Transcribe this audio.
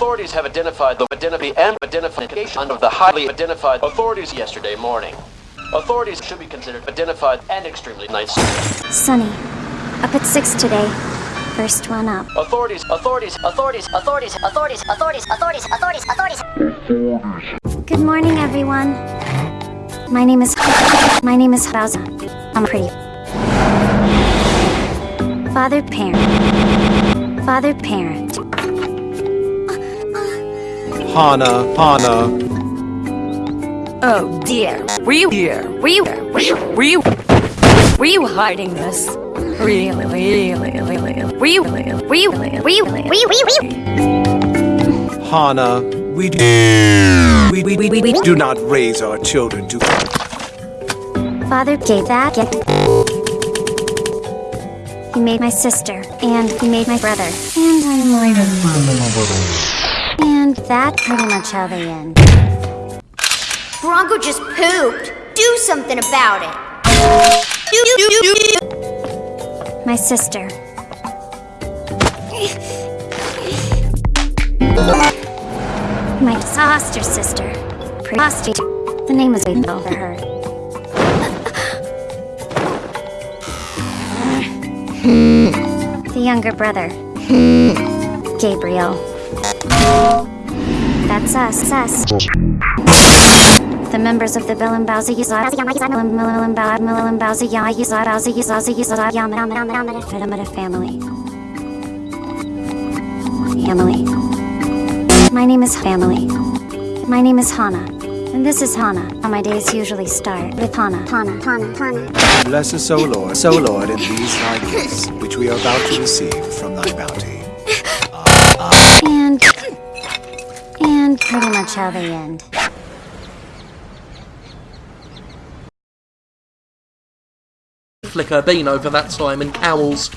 Authorities have identified the identity and identification of the highly identified authorities yesterday morning. Authorities should be considered identified and extremely nice. Sunny. Up at 6 today. First one up. Authorities, authorities, authorities, authorities, authorities, authorities, authorities, authorities, authorities. Good morning, everyone. My name is... My name is Bowser. I'm pretty... Father parent. Father parent. Hana, Hana. Oh dear. Were you here? Were you Were you Were you Were you hiding this? Really, really, really. Were you Were you Were you Were you Were you Were you Hana, we do, we, we, we, we do not raise our children to Father gave that gift. He made my sister, and he made my brother, and I might have And that's pretty much how they end. Bronco just pooped. Do something about it. My sister. My foster sister. Prostitute. The name is over her. the younger brother. Gabriel. That's us, us. The members of the Yizad Yizad Yizad family. Family. My name is Family. My name is Hana. And this is Hana. My days usually start with Hana. Hana, Hana, Hana. bless us, O Lord, so Lord, in these thy gifts, which we are about to receive from thy bounty. Pretty much how they end. Flicker been over that time and owls.